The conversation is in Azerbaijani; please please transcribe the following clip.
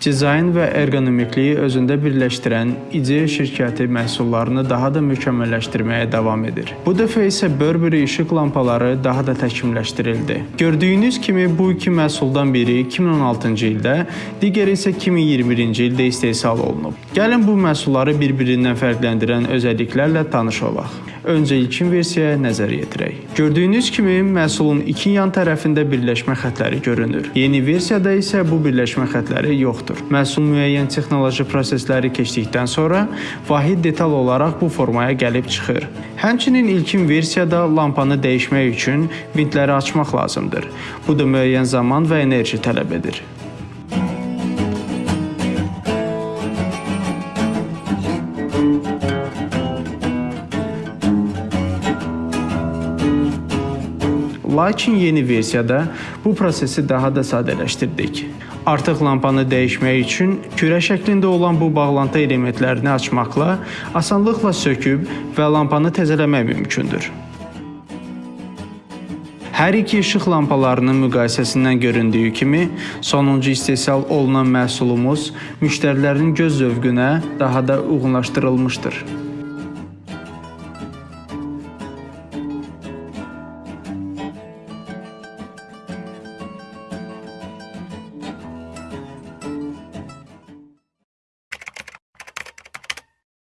Dizayn və ergonomikliyi özündə birləşdirən IDEA şirkəti məhsullarını daha da mükəmməlləşdirməyə davam edir. Bu dəfə isə Burberry işıq lampaları daha da təkmilləşdirildi. Gördüyünüz kimi bu iki məhsuldan biri 2016-cı ildə, digəri isə 2021-ci ildə istehsal olunub. Gəlin bu məhsulları bir-birindən fərqləndirən özəlliklərlə tanış olaq. Öncə ilkin versiyaya nəzər yetirək. Gördüyünüz kimi məhsulun iki yan tərəfində birləşmə xətləri görünür. Yeni versiyada isə bu birləşmə xətləri yoxdur. Məhsul müəyyən texnoloji prosesləri keçdikdən sonra vahid detal olaraq bu formaya gəlib çıxır. Həmçinin ilkin versiyada lampanı dəyişmək üçün vintləri açmaq lazımdır. Bu da müəyyən zaman və enerji tələb edir. Lakin yeni versiyada bu prosesi daha da sadələşdirdik. Artıq lampanı dəyişmək üçün kürə şəklində olan bu bağlantı elementlərini açmaqla asanlıqla söküb və lampanı təzələmək mümkündür. Hər iki işıq lampalarının müqayisəsindən göründüyü kimi, sonuncu istehsal olunan məhsulumuz müştərilərin göz zövqünə daha da uyğunlaşdırılmışdır.